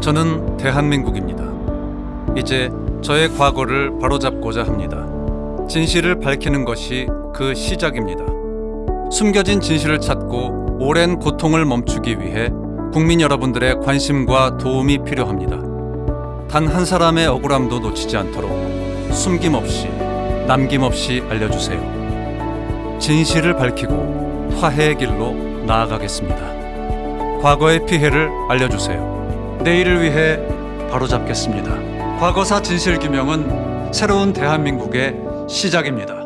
저는 대한민국입니다. 이제 저의 과거를 바로잡고자 합니다. 진실을 밝히는 것이 그 시작입니다. 숨겨진 진실을 찾고 오랜 고통을 멈추기 위해 국민 여러분들의 관심과 도움이 필요합니다. 단 한 사람의 억울함도 놓치지 않도록 숨김없이 남김없이 알려주세요. 진실을 밝히고 화해의 길로 나아가겠습니다. 과거의 피해를 알려주세요. 내일을 위해 바로잡겠습니다. 과거사 진실규명은 새로운 대한민국의 시작입니다.